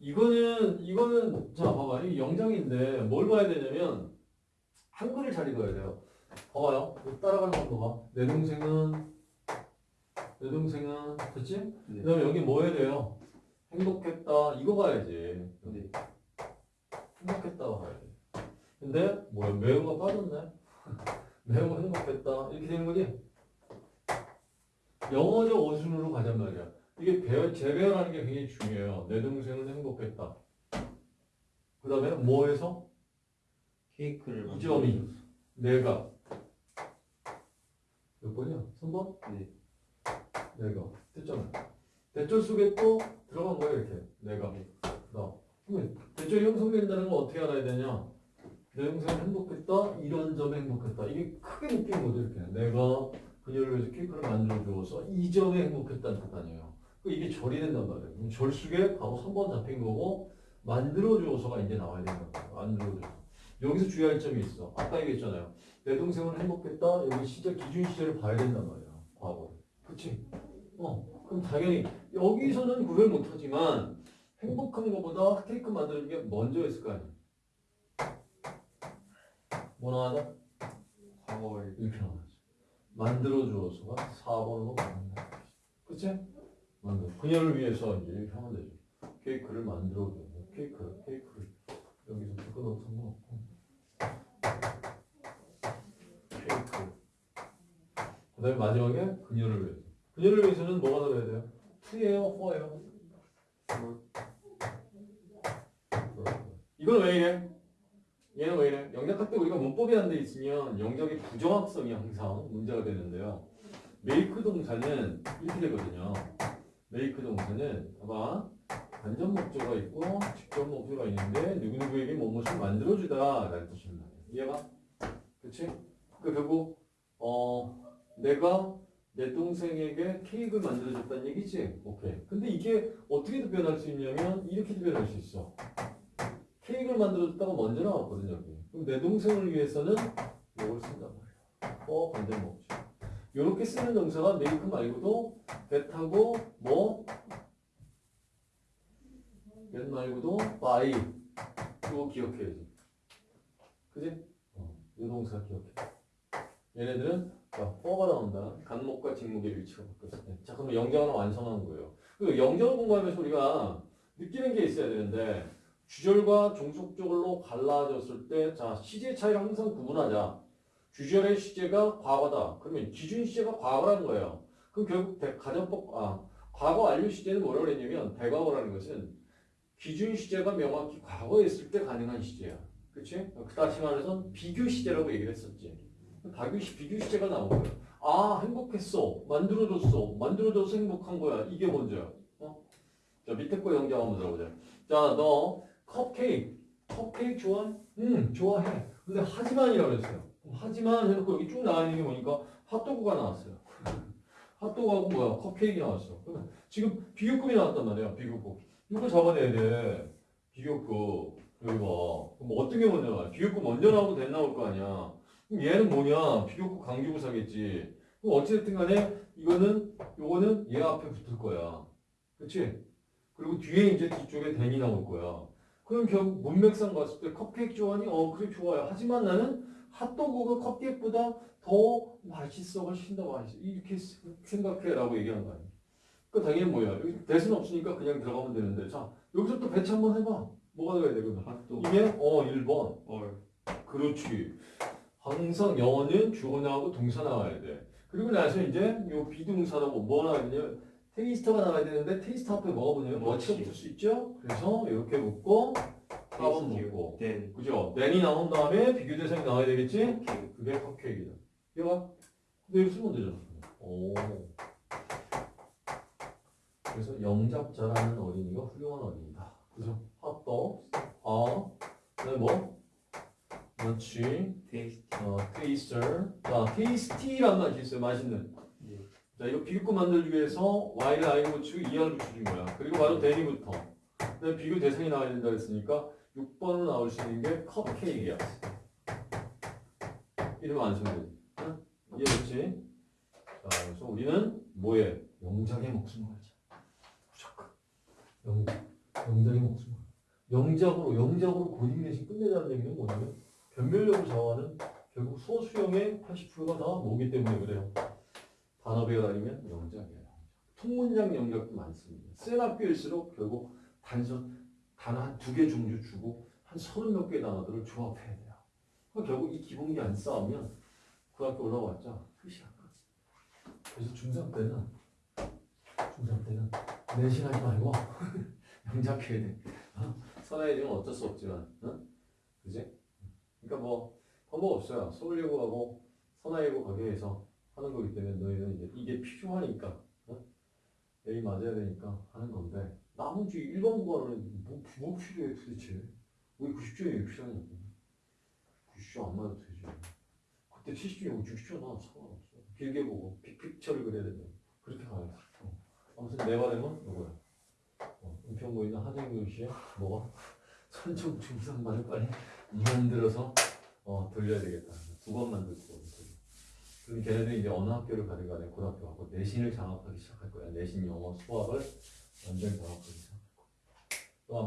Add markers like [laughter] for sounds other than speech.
이거는 이거는 자 봐봐 이 영장인데 뭘 봐야 되냐면 한글을 잘 읽어야 돼요. 봐봐요. 이거 따라가는 거 봐. 내 동생은 내 동생은 됐지? 네. 그다음에 여기 뭐 해야 돼요? 행복했다 이거 봐야지. 네. 행복했다 봐야지. 근데 뭐야 매운 거 빠졌네. [laughs] 매운 거 행복했다 이렇게 되는 거지? 영어적 어순으로 가잔 말이야. 이게 배열, 재배열하는 게 굉장히 중요해요. 내 동생은 행복했다. 그 다음에 뭐해서? 케이크를 이 점이 내가 몇 번이야? 3번? 네. 내가 됐잖아. 대절 속에 또 들어간 거야 이렇게 내가 네. 나. 그러면 대절이 형성된다는 건 어떻게 알아야 되냐? 내 동생은 행복했다. 이런 점에 행복했다. 이게 크게 느끼는 거죠 이렇게. 내가 그녀를 위해서 케이크를 만들어 주어서 이 점에 행복했다는 뜻 아니에요. 그 이게 절이 된단 말이에요. 그럼 절 속에 바로 3번 잡힌 거고 만들어 주어서가 이제 나와야 되는 거예요. 만들어 주어서. 여기서 주의할 점이 있어. 아까 얘기했잖아요. 내 동생은 행복했다. 여기 시절 기준 시절을 봐야 된단 말이야. 과거. 그치? 어. 그럼 당연히 여기서는 구별 못하지만 행복한 것보다 케이크 만드는 게 먼저 있을 거 아니야. 뭐 나와야 과거에 이렇게 나와야지. 만들어 주어서가 4번으로 나온다. 그치? 만들어. 그녀를 위해서 이제 하면 되죠. 케이크를 만들어 줘. 케이크, 케이크를. 여기서 묶어놓고 상관없고. 케이크. 그 다음에 마지막에 그녀를 위해서. 그녀를 위해서는 뭐가 들어야 돼요? 투예요, 포예요? 이건 왜 이래? 얘는 왜 이래? 영작할 때 우리가 문법이 안 돼 있으면 영작의 부정확성이 항상 문제가 되는데요. 메이크 동사는 이렇게 되거든요. 메이크 동사는 봐봐. 간접 목적어가 있고 직접 목적어가 있는데 누구누구에게 무엇을 만들어주다 라는 뜻입니다. 이해가? 그치? 그 결국 어 내가 내 동생에게 케이크를 만들어줬다는 얘기지? 오케이. 근데 이게 어떻게도 변할 수 있냐면 이렇게도 변할 수 있어. 케이크를 만들어줬다가 먼저 나왔거든요. 여기. 그럼 내 동생을 위해서는 이걸 쓴단 말이야. 어, 반대 먹죠. 이렇게 쓰는 동사가 메이크 말고도 get하고 뭐 get 말고도 by 이거 기억해야지. 그지? 어, 이 동사 기억해. 얘네들은 자, for가 나온다. 간목과 직목의 위치가 바뀌었을 때. 자, 그럼 영장 하나 완성한 거예요. 그 영장을 공부하면서 우리가 느끼는 게 있어야 되는데 주절과 종속절로 갈라졌을 때, 자, 시제 차이를 항상 구분하자. 주절의 시제가 과거다. 그러면 기준 시제가 과거라는 거예요. 그럼 결국 대- 가정법, 아, 과거 완료 시제는 뭐라고 그랬냐면, 대과거라는 것은 기준 시제가 명확히 과거에 있을 때 가능한 시제야. 그치? 다시 말해서 비교 시제라고 얘기를 했었지. 비교, 시제가 거야. 아, 행복했어. 만들어줬어. 만들어줘서 행복한 거야. 이게 먼저야. 어? 자, 밑에 거 영장 한번 들어보자. 자, 너 컵케이크. 컵케이크 좋아해? 응, 좋아해. 근데 하지만이라고 그랬어요. 하지만 해놓고 여기 쭉 나와 있는 게 뭐니까 핫도그가 나왔어요. [laughs] 핫도그하고 뭐야? 컵케이크 나왔어. 지금 비교급이 나왔단 말이야. 비교급. 이거 잡아내야 돼. 비교급. 여기 봐. 그럼 어떤 게 먼저 나와? 비교급 먼저 나오고 대 나올 거 아니야. 그럼 얘는 뭐냐? 비교급 강조부사겠지. 그럼 어찌됐든 간에 이거는, 요거는 얘 앞에 붙을 거야. 그치? 그리고 뒤에 이제 뒤쪽에 댄이 나올 거야. 그럼 결국 문맥상 봤을 때 컵케이크 좋아하니? 어, 그래, 좋아요. 하지만 나는 핫도그가 컵케이크보다 더 맛있어. 훨씬 더 맛있어. 이렇게 생각해. 라고 얘기한 거 아니야. 그 당연히 뭐야. 여기 대수는 없으니까 그냥 들어가면 되는데. 자, 여기서 또 배치 한번 해봐. 뭐가 들어가야 돼, 그러면? 핫도그 이게, 어, 1번. 얼 그렇지. 항상 영어는 주어 나오고 동사 나와야 돼. 그리고 나서 이제 요 비동사라고 뭐 되냐? 테이스터가 나와야 되는데 테이스터 앞에 뭐가 붙냐면? 뭐치가 붙을 수 있죠? 그래서 이렇게 붙고 4번 붙고 된 그죠? then 이 나온 다음에 비교 대상이 나와야 되겠지? 그게 컵케이크다. 이거 근데 이거 쓰면 되잖아. 오. 그래서 영작 잘하는 어린이가 훌륭한 어린이다. 그죠? 핫도그, 아, 그다음에 뭐? 그렇지. 테이스티 어, 테이스터. 자, 테이스티란 말이 있어요. 맛있는. 예. 자, 이거 비교급 만들기 위해서 Y를 I를 붙이고 ER을 붙여준 거야. 그리고 바로 대니부터. 그다음에 비교 대상이 나와야 된다 했으니까 6번으로 나올 수 있는 게 컵케이크야. 이러면 완성되지. 응? 이해됐지? 자, 그래서 우리는 뭐에? 영작에 목숨을 걸자. 무조건. 영, 영작의 목숨. 영작으로 영작으로 고딩 내신 끝내자는 얘기는 뭐냐면 변별력을 좌우하는 결국 소수형의 80%가 다 뭐기 때문에 그래요. 단어 배열아니면 영작이에요. 통문장 영작도 많습니다. 센 학교일수록 결국 단선 단어 한 두 개 종류 주고 한 서른 몇 개의 단어들을 조합해야 돼요. 그러니까 결국 이 기본기 안 쌓으면 그 학교 올라왔자 끝이야. 그래서 중3 때는 중3 때는 내신하지 말고 [laughs] 영작해야 돼. 어? 선아이지는 어쩔 수 없지만, 어? 그지? 그러니까 뭐 방법 없어요. 서울예고하고 선아예고 가게에서 하는 거기 때문에 너희는 이제 이게 필요하니까 어? A 맞아야 되니까 하는 건데 나머지 일반 구간은 뭐, 뭐 필요해 도대체? 왜 90점이 왜 필요하냐고. 90점 안 맞아도 되지. 그때 70점이고 60점 나와 상관없어. 길게 보고 픽픽처를 그려야 된다. 그렇게 가야 돼. 어. 아무튼 내 바람은 이거야. 어, 하정균 씨의 뭐가 선청 중상만을 빨리 [laughs] 만들어서 어, 돌려야 되겠다. 두 번만 듣고. 그럼 걔네들이 이제 어느 학교를 가든 간에 고등학교 가고 내신을 장악하기 시작할 거야. 내신 영어 수학을 완전 장악하기 시작할 거야. 또